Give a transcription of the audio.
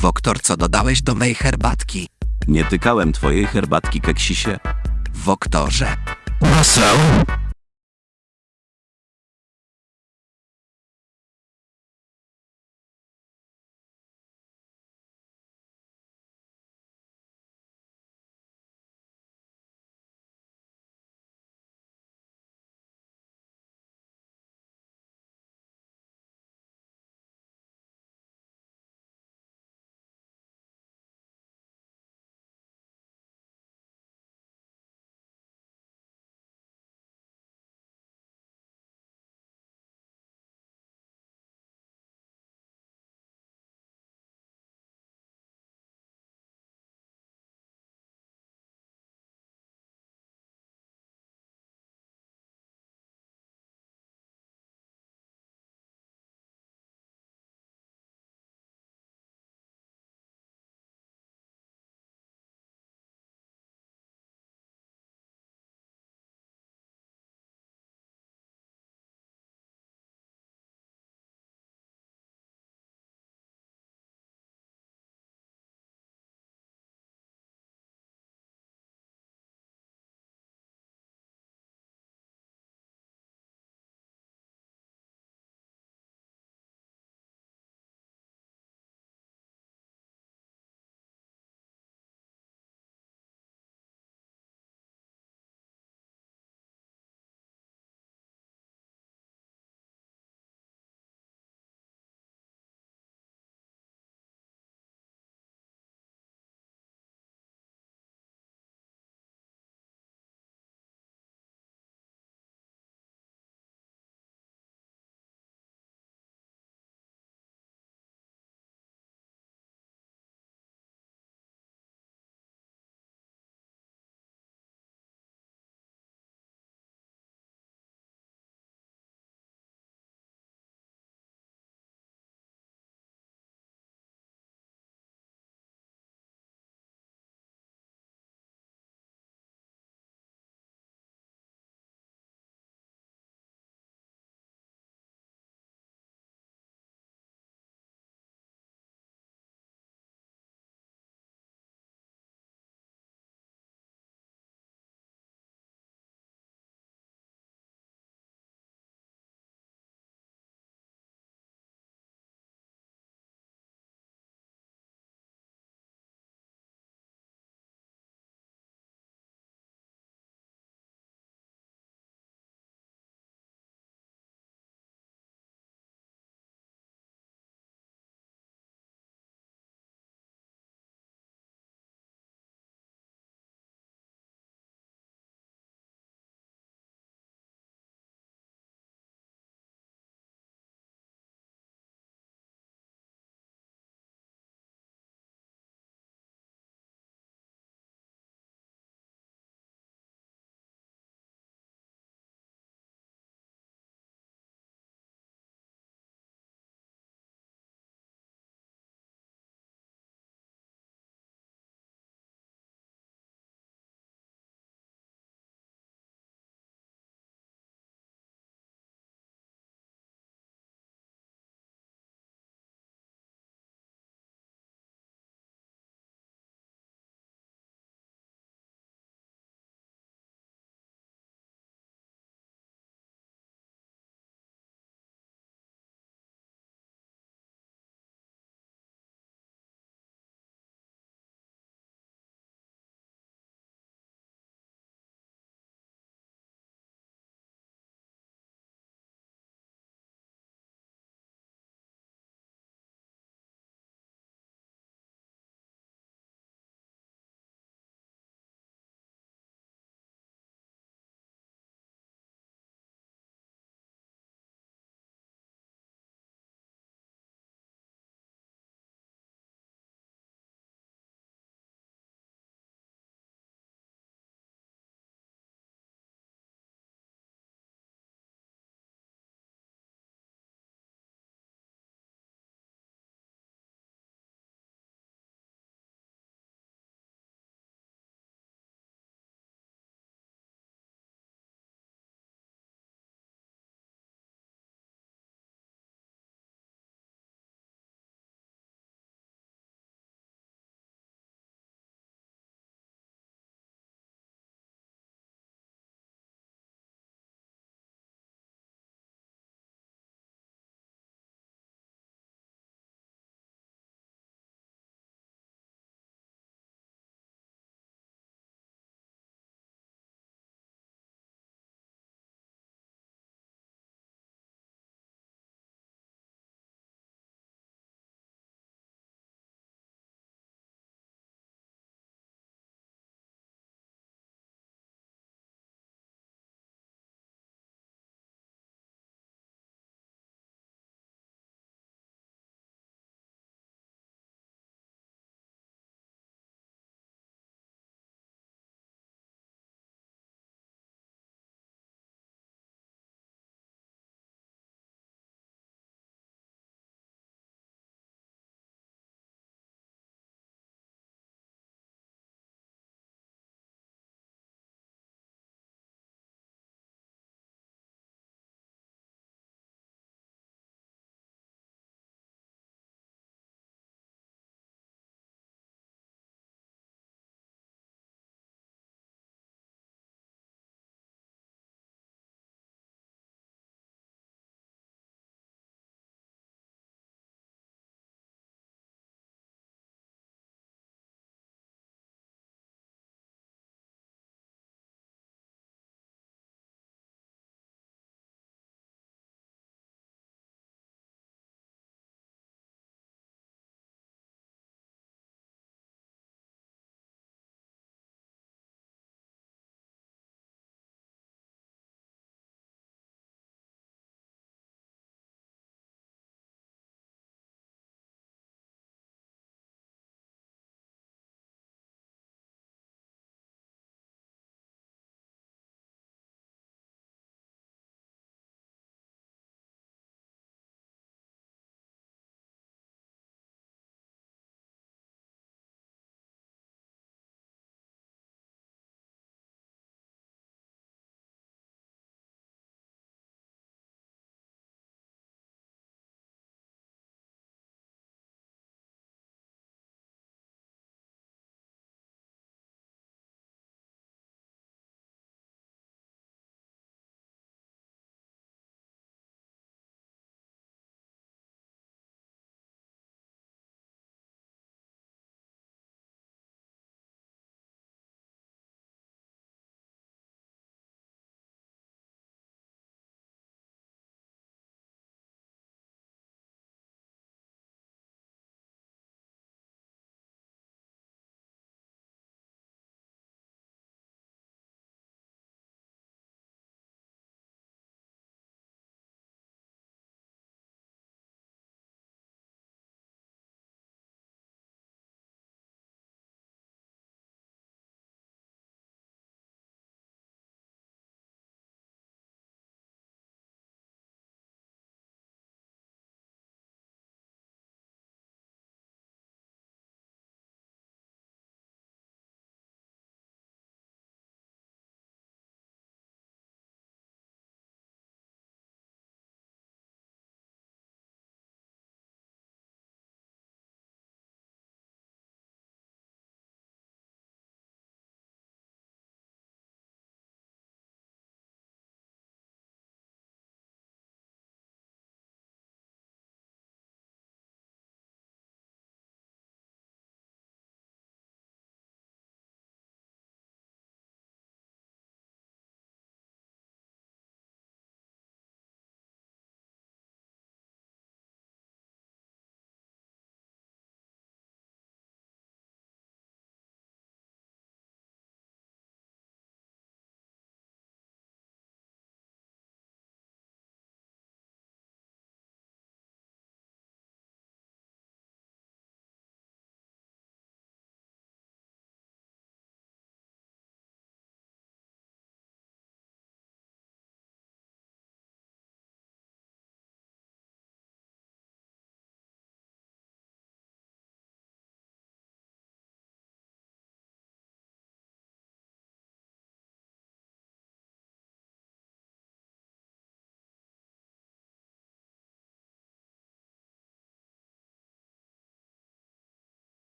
Woktor, co dodałeś do mej herbatki? Nie tykałem twojej herbatki, keksisie. Woktorze, Poseł,